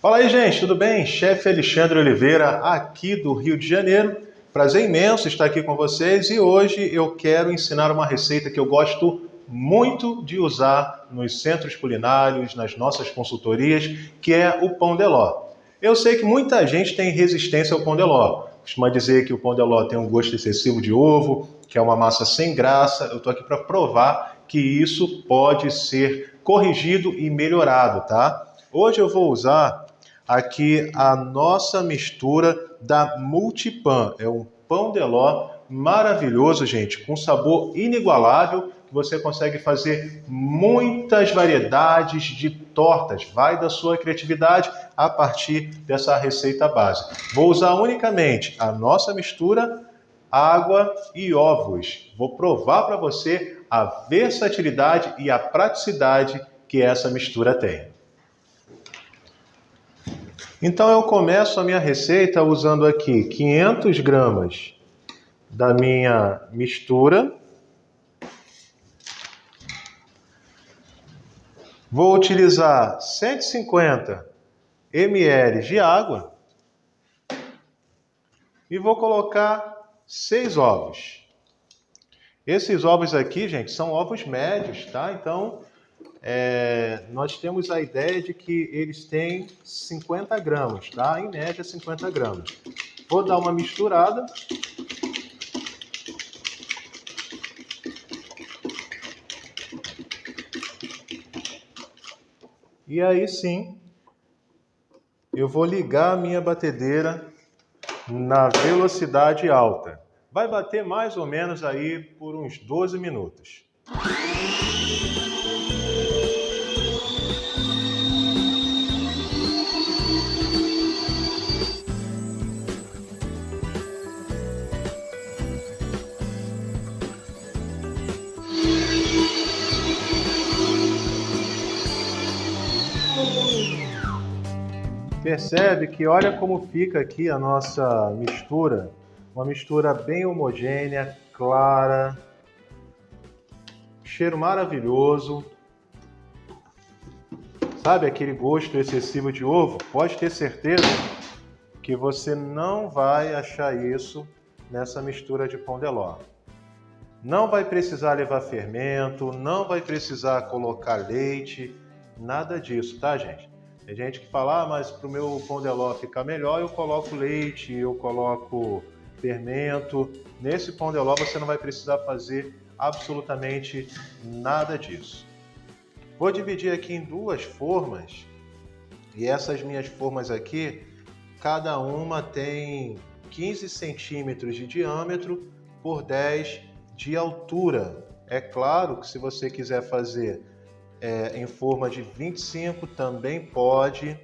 Fala aí, gente, tudo bem? Chefe Alexandre Oliveira, aqui do Rio de Janeiro. Prazer imenso estar aqui com vocês e hoje eu quero ensinar uma receita que eu gosto muito de usar nos centros culinários, nas nossas consultorias, que é o pão de ló. Eu sei que muita gente tem resistência ao pão de ló. Costuma dizer que o pão de ló tem um gosto excessivo de ovo, que é uma massa sem graça. Eu estou aqui para provar que isso pode ser corrigido e melhorado, tá? Hoje eu vou usar aqui a nossa mistura da Multipan. É um pão de ló maravilhoso, gente, com sabor inigualável, que você consegue fazer muitas variedades de tortas. Vai da sua criatividade a partir dessa receita base. Vou usar unicamente a nossa mistura, água e ovos. Vou provar para você a versatilidade e a praticidade que essa mistura tem. Então eu começo a minha receita usando aqui 500 gramas da minha mistura. Vou utilizar 150 ml de água e vou colocar seis ovos. Esses ovos aqui, gente, são ovos médios, tá? Então, é, nós temos a ideia de que eles têm 50 gramas, tá? Em média, 50 gramas. Vou dar uma misturada. E aí sim, eu vou ligar a minha batedeira na velocidade alta. Vai bater mais ou menos aí por uns 12 minutos. Percebe que olha como fica aqui a nossa mistura. Uma mistura bem homogênea, clara, cheiro maravilhoso. Sabe aquele gosto excessivo de ovo? Pode ter certeza que você não vai achar isso nessa mistura de pão de ló. Não vai precisar levar fermento, não vai precisar colocar leite, nada disso, tá, gente? Tem gente que fala, ah, mas para o meu pão de ló ficar melhor, eu coloco leite, eu coloco fermento. Nesse pão de ló você não vai precisar fazer absolutamente nada disso. Vou dividir aqui em duas formas. E essas minhas formas aqui, cada uma tem 15 centímetros de diâmetro por 10 de altura. É claro que se você quiser fazer é, em forma de 25 também pode.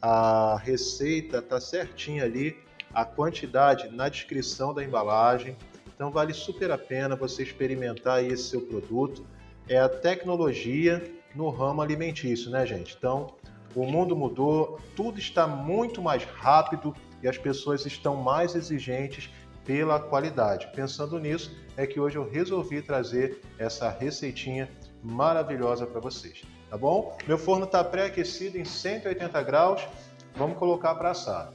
A receita está certinha ali, a quantidade na descrição da embalagem. Então vale super a pena você experimentar esse seu produto. É a tecnologia no ramo alimentício, né, gente? Então o mundo mudou, tudo está muito mais rápido e as pessoas estão mais exigentes pela qualidade. Pensando nisso, é que hoje eu resolvi trazer essa receitinha maravilhosa para vocês, tá bom? Meu forno está pré-aquecido em 180 graus, vamos colocar para assar.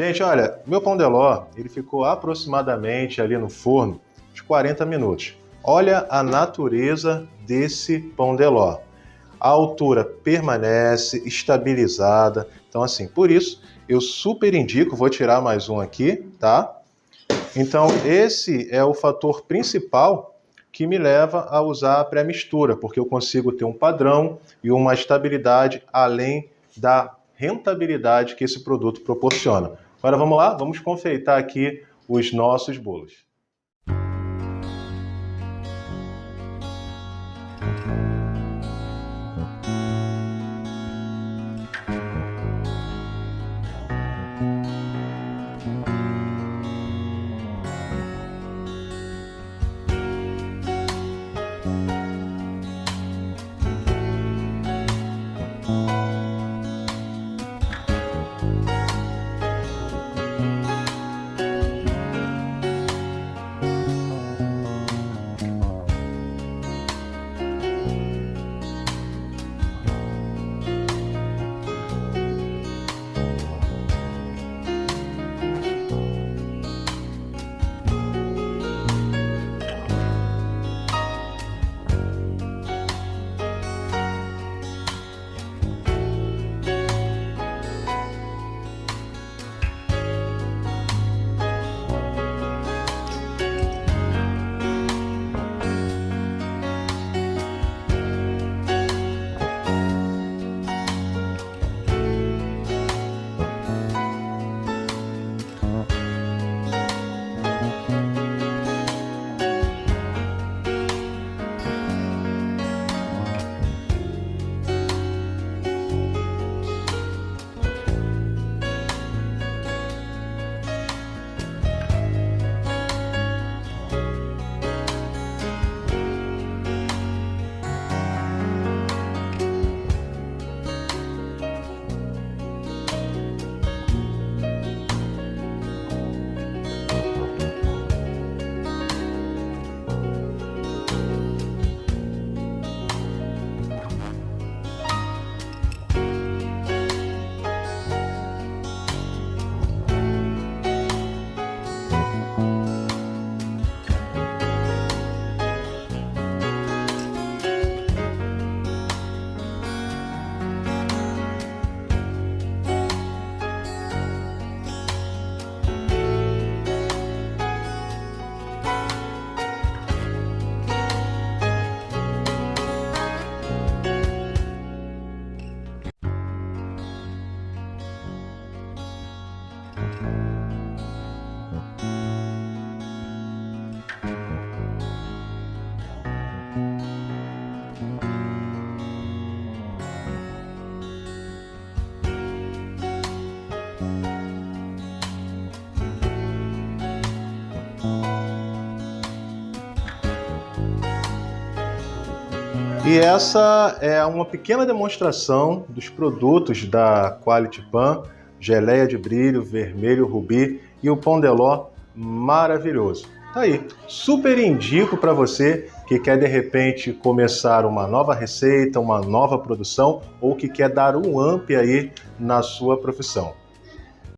Gente, olha, meu pão de ló, ele ficou aproximadamente ali no forno de 40 minutos. Olha a natureza desse pão de ló. A altura permanece estabilizada. Então, assim, por isso, eu super indico, vou tirar mais um aqui, tá? Então, esse é o fator principal que me leva a usar a pré-mistura, porque eu consigo ter um padrão e uma estabilidade além da rentabilidade que esse produto proporciona. Agora vamos lá, vamos confeitar aqui os nossos bolos. E essa é uma pequena demonstração dos produtos da Quality Pan, geleia de brilho, vermelho, rubi e o pão de ló maravilhoso. Tá aí, super indico para você que quer de repente começar uma nova receita, uma nova produção ou que quer dar um amp aí na sua profissão.